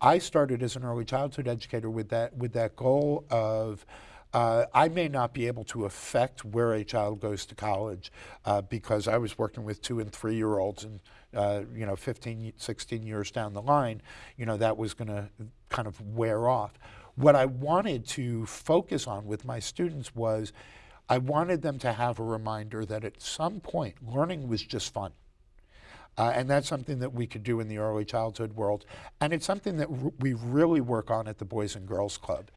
I started as an early childhood educator with that with that goal of uh, I may not be able to affect where a child goes to college uh, because I was working with two and three year olds and uh, you know 15 16 years down the line you know that was going to kind of wear off. What I wanted to focus on with my students was I wanted them to have a reminder that at some point learning was just fun uh, and that's something that we could do in the early childhood world. And it's something that we really work on at the Boys and Girls Club.